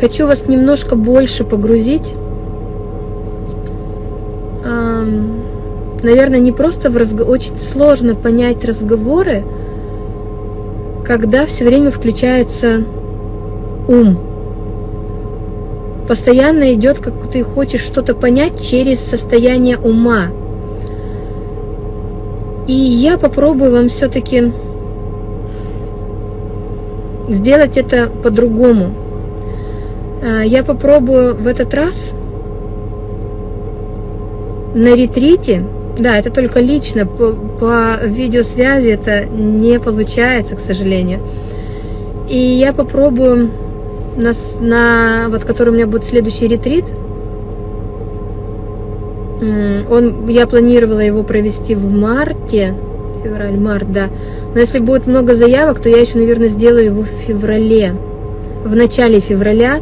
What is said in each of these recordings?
Хочу вас немножко больше погрузить. Наверное, не просто в разговор, очень сложно понять разговоры, когда все время включается ум. Постоянно идет, как ты хочешь что-то понять через состояние ума. И я попробую вам все-таки сделать это по-другому. А, я попробую в этот раз на ретрите, да, это только лично, по, по видеосвязи это не получается, к сожалению. И я попробую на, на вот который у меня будет следующий ретрит, он, я планировала его провести в марте, февраль-март, да. Но если будет много заявок, то я еще, наверное, сделаю его в феврале, в начале февраля.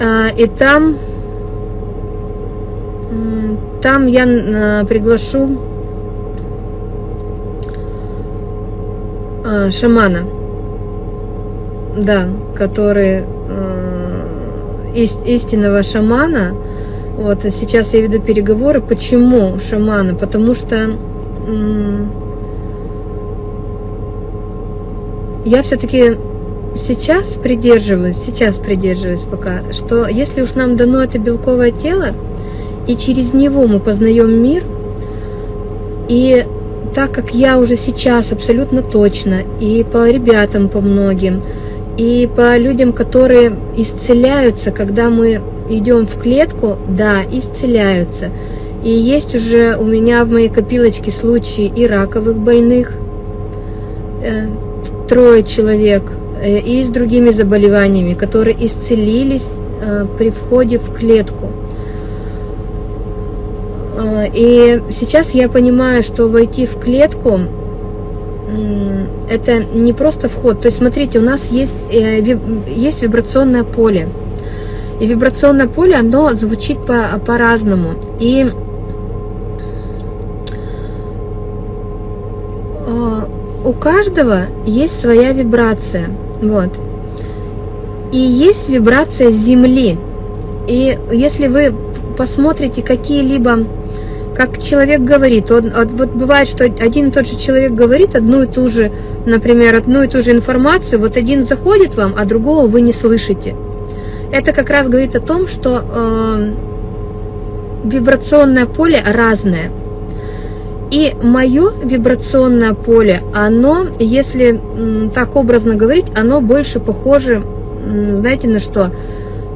А, и там, там я а, приглашу а, шамана, да, который истинного шамана. Вот, сейчас я веду переговоры. Почему шамана? Потому что я все-таки сейчас придерживаюсь, сейчас придерживаюсь пока, что если уж нам дано это белковое тело, и через него мы познаем мир, и так как я уже сейчас абсолютно точно, и по ребятам, по многим, и по людям, которые исцеляются, когда мы идем в клетку, да, исцеляются. И есть уже у меня в моей копилочке случаи и раковых больных, э, трое человек, э, и с другими заболеваниями, которые исцелились э, при входе в клетку. Э, и сейчас я понимаю, что войти в клетку это не просто вход. То есть, смотрите, у нас есть, есть вибрационное поле. И вибрационное поле, оно звучит по-разному. По и у каждого есть своя вибрация. Вот. И есть вибрация Земли. И если вы посмотрите какие-либо, как человек говорит, он, вот бывает, что один и тот же человек говорит одну и ту же, например, одну и ту же информацию, вот один заходит вам, а другого вы не слышите. Это как раз говорит о том, что э, вибрационное поле разное. И мое вибрационное поле, оно, если так образно говорить, оно больше похоже, знаете, на что?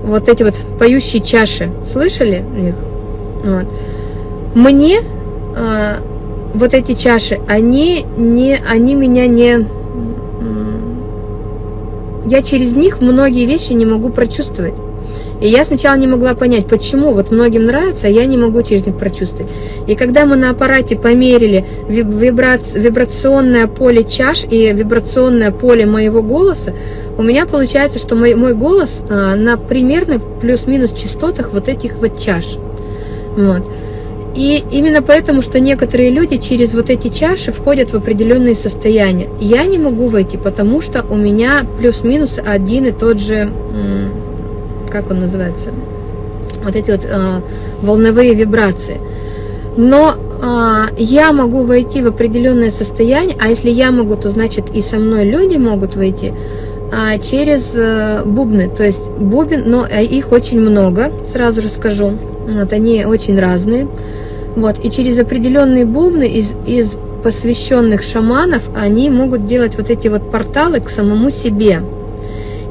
Вот эти вот поющие чаши. Слышали их? Вот. Мне э, вот эти чаши, они, не, они меня не... Я через них многие вещи не могу прочувствовать. И я сначала не могла понять, почему вот многим нравится, а я не могу через них прочувствовать. И когда мы на аппарате померили вибрационное поле чаш и вибрационное поле моего голоса, у меня получается, что мой, мой голос а, на примерно плюс-минус частотах вот этих вот чаш. Вот. И именно поэтому, что некоторые люди через вот эти чаши входят в определенные состояния. Я не могу войти, потому что у меня плюс-минус один и тот же как он называется, вот эти вот э, волновые вибрации. Но э, я могу войти в определенное состояние, а если я могу, то значит и со мной люди могут войти э, через э, бубны. То есть бубен, но э, их очень много, сразу же скажу. Вот, они очень разные. Вот, и через определенные бубны из, из посвященных шаманов они могут делать вот эти вот порталы к самому себе.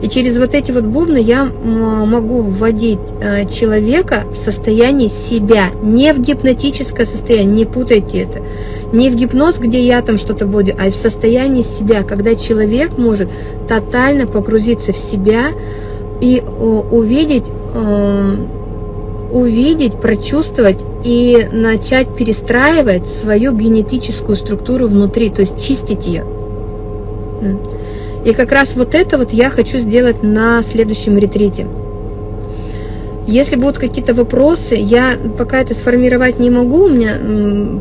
И через вот эти вот бубны я могу вводить э, человека в состояние себя, не в гипнотическое состояние, не путайте это. Не в гипноз, где я там что-то буду, а в состоянии себя, когда человек может тотально погрузиться в себя и увидеть, э, увидеть, прочувствовать и начать перестраивать свою генетическую структуру внутри, то есть чистить ее. И как раз вот это вот я хочу сделать на следующем ретрите. Если будут какие-то вопросы, я пока это сформировать не могу, у меня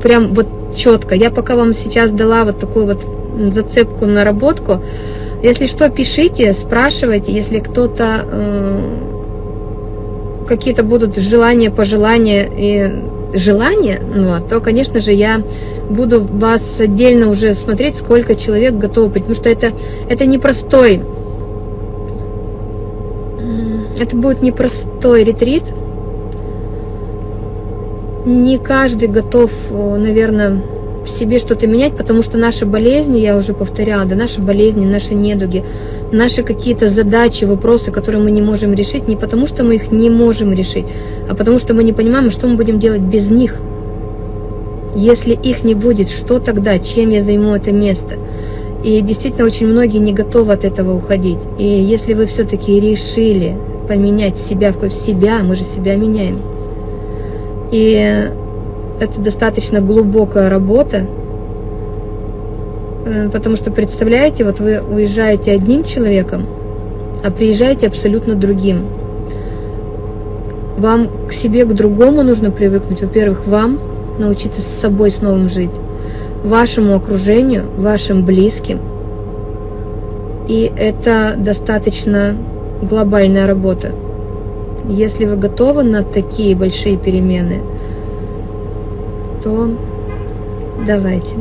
прям вот четко. Я пока вам сейчас дала вот такую вот зацепку, наработку. Если что, пишите, спрашивайте, если кто-то э, какие-то будут желания, пожелания и желания, ну, то, конечно же, я буду вас отдельно уже смотреть, сколько человек готов быть, потому что это, это непростой, это будет непростой ретрит, не каждый готов, наверное, в себе что-то менять, потому что наши болезни, я уже повторяла, да, наши болезни, наши недуги, наши какие-то задачи, вопросы, которые мы не можем решить, не потому что мы их не можем решить, а потому что мы не понимаем, что мы будем делать без них. Если их не будет, что тогда, чем я займу это место? И действительно, очень многие не готовы от этого уходить. И если вы все-таки решили поменять себя в себя, мы же себя меняем. И это достаточно глубокая работа, э, потому что, представляете, вот вы уезжаете одним человеком, а приезжаете абсолютно другим. Вам к себе, к другому нужно привыкнуть. Во-первых, вам научиться с собой с новым жить, вашему окружению, вашим близким. И это достаточно глобальная работа. Если вы готовы на такие большие перемены – то давайте.